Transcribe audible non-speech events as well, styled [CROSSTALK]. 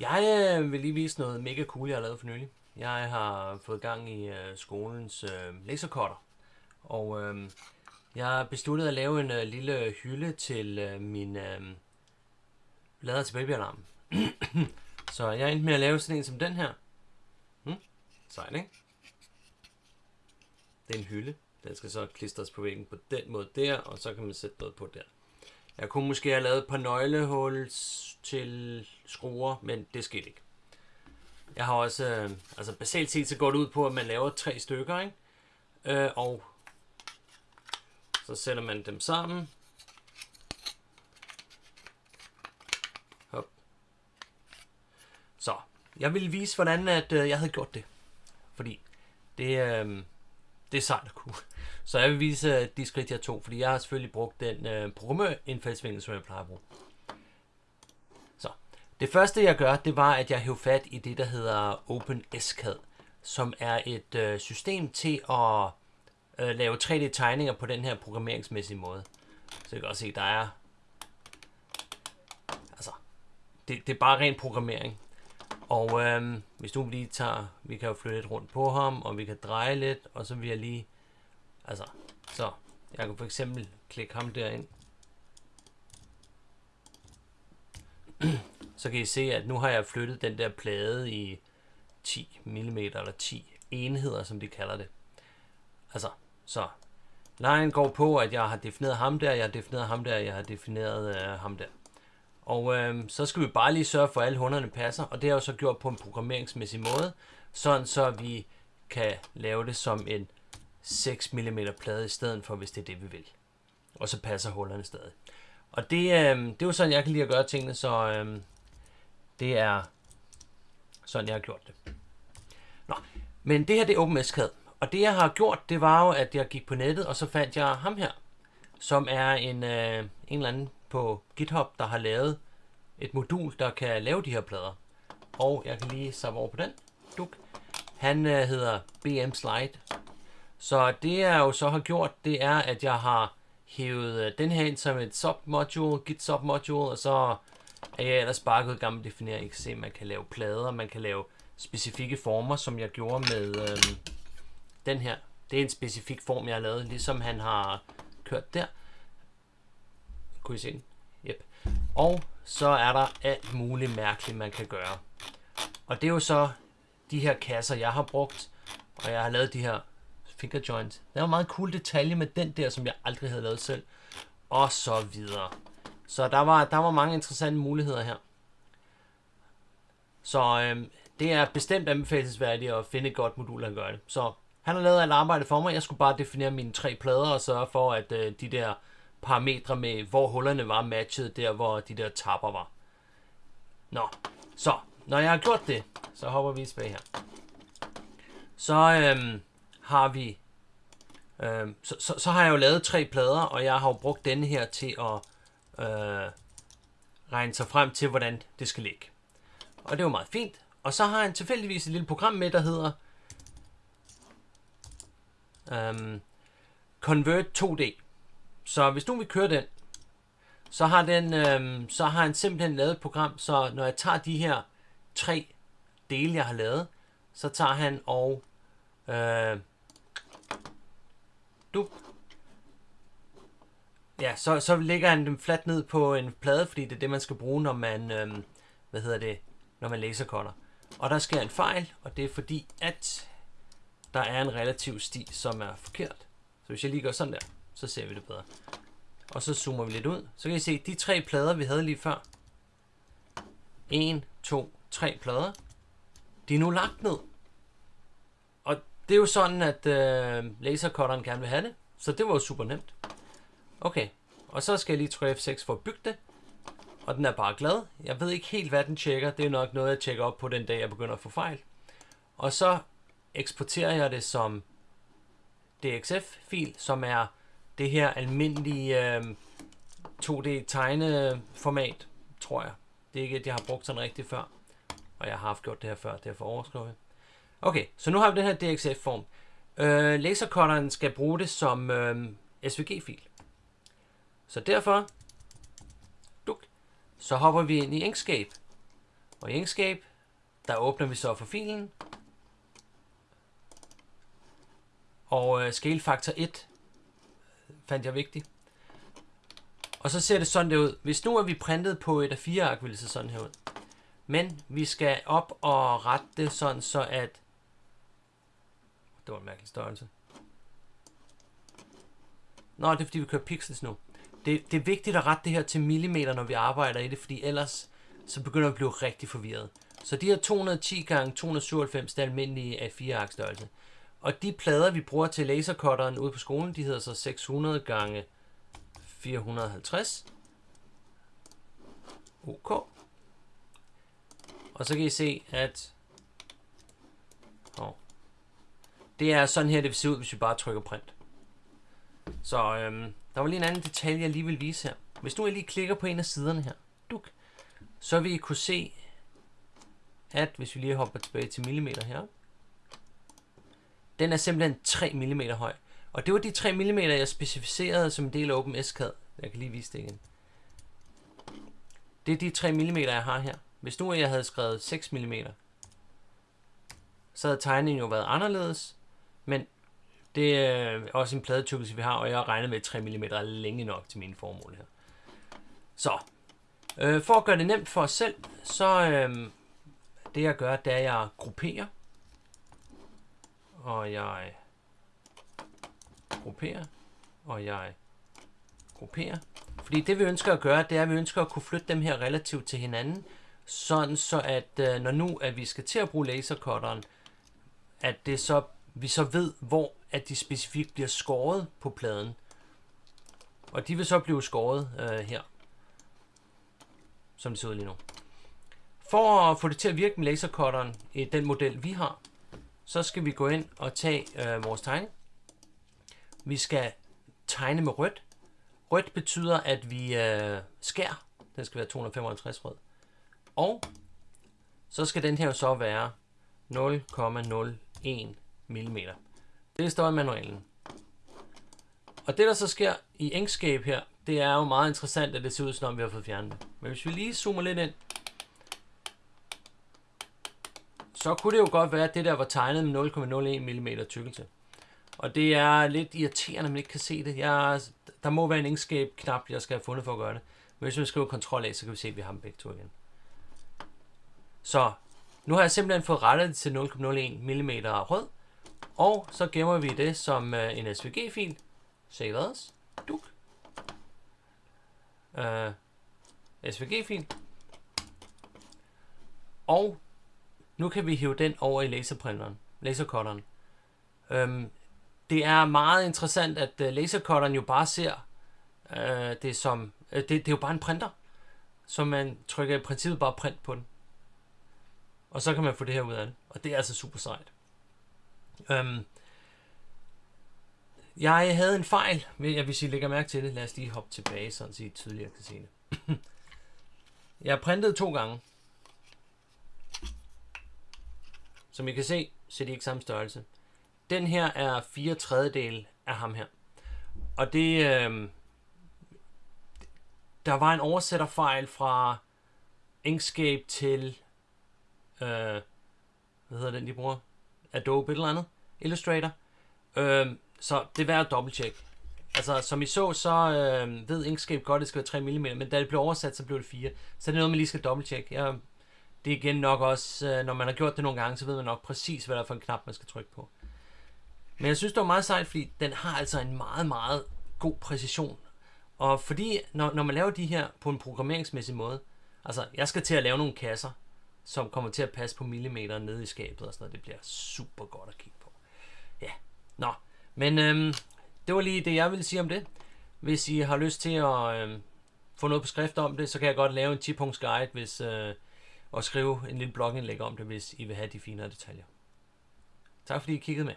Jeg øh, vil lige vise noget mega cool, jeg har lavet for nylig. Jeg har fået gang i øh, skolens øh, lasercutter, og øh, jeg har besluttet at lave en øh, lille hylde til øh, min øh, lader til babyalarm. [CLEARS THROAT] Så jeg endte med at lave sådan en som den her. Hmm? Sejt, ikke? Det er en hylde. Den skal så klistres på væggen på den måde der, og så kan man sætte noget på der. Jeg kunne måske have lavet et par nøglehuls til skruer, men det skete ikke. Jeg har også, øh, altså basalt set så går det ud på, at man laver tre stykker, ikke? Øh, og så sætter man dem sammen. Hop. Så, jeg vil vise, hvordan at, øh, jeg havde gjort det. Fordi det, øh, det er sejt at kunne. Så jeg vil vise de skridt, jeg tog, fordi jeg har selvfølgelig brugt den øh, programmørindfaldsvinkel, som jeg plejer at bruge. Så, det første jeg gør, det var, at jeg hævde fat i det, der hedder OpenSCAD, som er et øh, system til at øh, lave 3D-tegninger på den her programmeringsmæssige måde. Så jeg kan også se, der er... Altså, det, det er bare ren programmering. Og øhm, hvis du lige tager, vi kan jo flytte lidt rundt på ham, og vi kan dreje lidt, og så vil jeg lige, altså, så, jeg kan for eksempel klikke ham derind. så kan I se, at nu har jeg flyttet den der plade i 10 mm eller 10 enheder, som de kalder det. Altså, så lejen går på, at jeg har defineret ham der, jeg har defineret ham der, jeg har defineret øh, ham der. Og øh, så skal vi bare lige sørge for, at alle hunderne passer, og det har jeg jo så gjort på en programmeringsmæssig måde, sådan så vi kan lave det som en 6 mm plade i stedet for, hvis det er det, vi vil. Og så passer hullerne stadig. Og det, øh, det er jo sådan, jeg kan lide at gøre tingene, så øh, det er sådan, jeg har gjort det. Nå, men det her, det er OpenSCAD. Og det, jeg har gjort, det var jo, at jeg gik på nettet, og så fandt jeg ham her, som er en, øh, en eller anden på GitHub, der har lavet et modul, der kan lave de her plader. Og jeg kan lige samme over på den. Duk. Han øh, hedder BM Slide. Så det jeg jo så har gjort, det er, at jeg har hævet øh, den her ind som et submodule, git submodule, og så er jeg ellers bare gået i gang med kan se, XC. man kan lave plader, man kan lave specifikke former, som jeg gjorde med øhm, den her. Det er en specifik form, jeg har lavet, ligesom han har kørt der. Kunne I se den? Yep. Og så er der alt muligt mærkeligt, man kan gøre. Og det er jo så de her kasser, jeg har brugt. Og jeg har lavet de her finger joint. Der var en meget cool detalje med den der, som jeg aldrig havde lavet selv. Og så videre. Så der var, der var mange interessante muligheder her. Så øhm, det er bestemt anbefalesværdigt at finde et godt modul, der gør det. Så han har lavet alt arbejde for mig. Jeg skulle bare definere mine tre plader og sørge for, at øh, de der parametre med, hvor hullerne var matchet der, hvor de der tapper var. Nå, så når jeg har gjort det, så hopper vi tilbage her. Så øhm, har vi, øhm, så, så, så har jeg jo lavet tre plader, og jeg har jo brugt denne her til at øh, regne sig frem til, hvordan det skal ligge. Og det var meget fint. Og så har han tilfældigvis et lille program med, der hedder øhm, Convert 2D. Så hvis du vil køre den, så har, den, øhm, så har han simpelthen lavet et program, så når jeg tager de her tre dele, jeg har lavet, så tager han og øh, du ja, så, så lægger han dem fladt ned på en plade, fordi det er det, man skal bruge, når man, øhm, hvad hedder det, når man lasercutter. Og der sker en fejl, og det er fordi, at der er en relativ sti, som er forkert. Så hvis jeg lige gør sådan der, så ser vi det bedre. Og så zoomer vi lidt ud. Så kan I se, de tre plader, vi havde lige før. 1, 2, 3 plader. De er nu lagt ned. Det er jo sådan, at øh, lasercutteren gerne vil have det. Så det var jo super nemt. Okay, og så skal jeg lige trykke F6 for at bygge det. Og den er bare glad. Jeg ved ikke helt, hvad den tjekker. Det er nok noget, jeg tjekker op på den dag, jeg begynder at få fejl. Og så eksporterer jeg det som DXF-fil, som er det her almindelige øh, 2D-tegneformat, tror jeg. Det er ikke, at jeg har brugt sådan rigtigt før. Og jeg har haft gjort det her før, derfor overskriver jeg. Okay, så nu har vi den her DXF-form. Øh, lasercutteren skal bruge det som øh, SVG-fil. Så derfor, duk, så hopper vi ind i Inkscape. Og i Inkscape, der åbner vi så for filen. Og øh, scale factor 1 fandt jeg vigtigt. Og så ser det sådan der ud. Hvis nu er vi printet på et A4-ark, vil det se sådan her ud. Men vi skal op og rette det sådan, så at... Det var en mærkelig størrelse. Nå, det er fordi, vi kører pixels nu. Det, det er vigtigt at rette det her til millimeter, når vi arbejder i det, fordi ellers så begynder vi at blive rigtig forvirret. Så de her 210 gange 297 det er almindelige A4-ark størrelse. Og de plader, vi bruger til lasercutteren ude på skolen, de hedder så 600 gange 450. OK. Og så kan I se, at det er sådan her, det vil se ud, hvis vi bare trykker print. Så øhm, der var lige en anden detalje, jeg lige vil vise her. Hvis nu jeg lige klikker på en af siderne her, duk, så vil I kunne se, at hvis vi lige hopper tilbage til millimeter her, den er simpelthen 3 mm høj. Og det var de 3 mm, jeg specificerede som en del af OpenSCAD. Jeg kan lige vise det igen. Det er de 3 mm, jeg har her. Hvis nu jeg havde skrevet 6 mm, så havde tegningen jo været anderledes. Men det er også en pladetykkelse, vi har, og jeg har regnet med 3 mm er længe nok til mine formål her. Så, øh, for at gøre det nemt for os selv, så øh, det jeg gør, det er, at jeg grupperer. Og jeg grupperer. Og jeg grupperer. Fordi det vi ønsker at gøre, det er, at vi ønsker at kunne flytte dem her relativt til hinanden. Sådan så at øh, når nu at vi skal til at bruge lasercutteren, at det så, vi så ved, hvor at de specifikt bliver skåret på pladen. Og de vil så blive skåret øh, her, som det ser ud lige nu. For at få det til at virke med lasercutteren i den model, vi har, så skal vi gå ind og tage øh, vores tegning. Vi skal tegne med rødt. Rødt betyder, at vi øh, skær. Den skal være 255 rød. Og så skal den her så være 0,01 mm. Det står i manualen. Og det der så sker i Inkscape her, det er jo meget interessant, at det ser ud som om vi har fået fjernet det. Men hvis vi lige zoomer lidt ind, så kunne det jo godt være, at det der var tegnet med 0,01 mm tykkelse. Og det er lidt irriterende, at man ikke kan se det. Jeg, der må være en Inkscape-knap, jeg skal have fundet for at gøre det. Men hvis vi skriver Ctrl A, så kan vi se, at vi har dem begge to igen. Så nu har jeg simpelthen fået rettet det til 0,01 mm rød. Og så gemmer vi det som øh, en SVG-fil. Save as. Duk. Øh, SVG-fil. Og nu kan vi hive den over i laserprinteren, lasercutteren. Øhm, det er meget interessant, at øh, lasercutteren jo bare ser øh, det som, Øh, det, det er jo bare en printer, så man trykker i princippet bare print på den. Og så kan man få det her ud af det, og det er altså super sejt. Øhm, jeg havde en fejl, hvis I lægger mærke til det. Lad os lige hoppe tilbage, så I tydeligere kan se det. jeg printede to gange. Som I kan se, så er de ikke samme størrelse. Den her er 4 tredjedel af ham her. Og det... Øh, der var en oversætterfejl fra Inkscape til... Øh, hvad hedder den, de bruger? Adobe et eller andet? Illustrator. Øh, så det er værd at dobbelttjekke. Altså, som I så, så øh, ved Inkscape godt, at det skal være 3 mm, men da det blev oversat, så blev det 4. Så det er noget, man lige skal dobbelttjekke. Jeg det er igen nok også, øh, når man har gjort det nogle gange, så ved man nok præcis, hvad der er for en knap, man skal trykke på. Men jeg synes, det var meget sejt, fordi den har altså en meget, meget god præcision. Og fordi, når, når man laver de her på en programmeringsmæssig måde, altså jeg skal til at lave nogle kasser, som kommer til at passe på millimeter nede i skabet og sådan noget, det bliver super godt at kigge på. Ja, nå, men øhm, det var lige det, jeg ville sige om det. Hvis I har lyst til at øhm, få noget på skrift om det, så kan jeg godt lave en 10-punkts guide, hvis, øh, og skrive en lille blogindlæg om det, hvis I vil have de finere detaljer. Tak fordi I kiggede med.